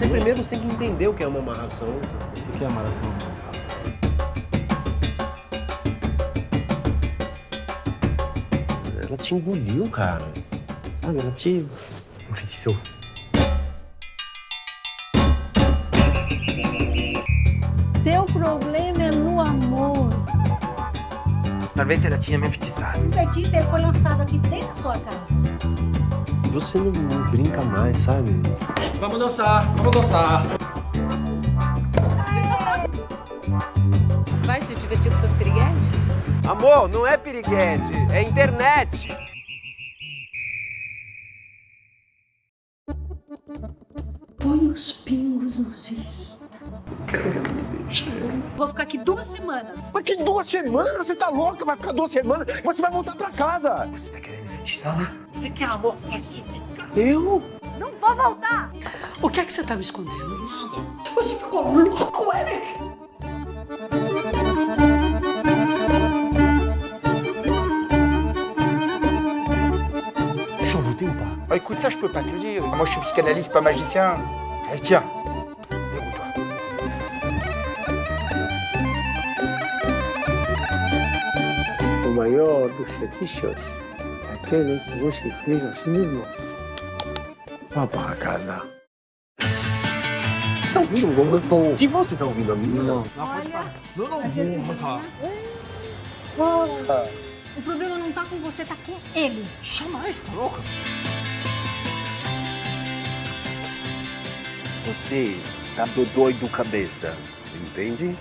você primeiro você tem que entender o que é uma amarração. O que é amarração? Ela te engoliu, cara. Sabe, ela te enfeitiçou. Seu problema. Talvez ela tinha me enfeitiçado. O feitiço ele foi lançado aqui dentro da sua casa. Você não, não brinca mais, sabe? Vamos dançar, vamos dançar. Vai se divertir com seus piriguetes? Amor, não é piriguete, é internet. Põe os pingos nos is. Vou ficar aqui duas semanas. Mas que duas semanas? Você tá louca? Vai ficar duas semanas? Você vai voltar pra casa. Você tá querendo me enfeitiçar? Você quer amor falsificado? Eu? Não vou voltar. O que é que você tá me escondendo? Nada. Você ficou louco, Eric? Je vous tentar. Ah, écoute, ça, je peux pas te le dire. Moi, je suis psychanalyste, pas magicien. Allez, tiens. Maior dos fetiches é aquele que você fez a si mesmo. Vá para casa. Tá ouvindo um gostoso? Que você tá ouvindo a mim? Não. Não, não vou, tá? O problema não tá com você, tá com ele. Jamais, tá louca? Você tá do doido cabeça, entende?